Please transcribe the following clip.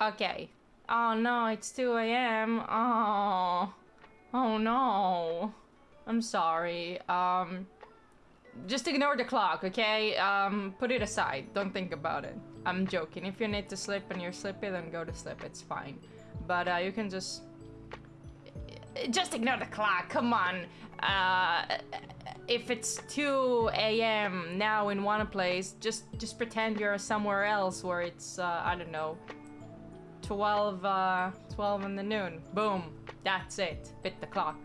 Okay. Oh no, it's 2 a.m. Oh. Oh no. I'm sorry. Um just ignore the clock, okay? Um put it aside. Don't think about it. I'm joking. If you need to sleep and you're sleepy, then go to sleep. It's fine. But uh, you can just just ignore the clock. Come on. Uh if it's 2 a.m. now in one place, just just pretend you're somewhere else where it's uh, I don't know 12 uh 12 in the noon. Boom. That's it. Bit the clock.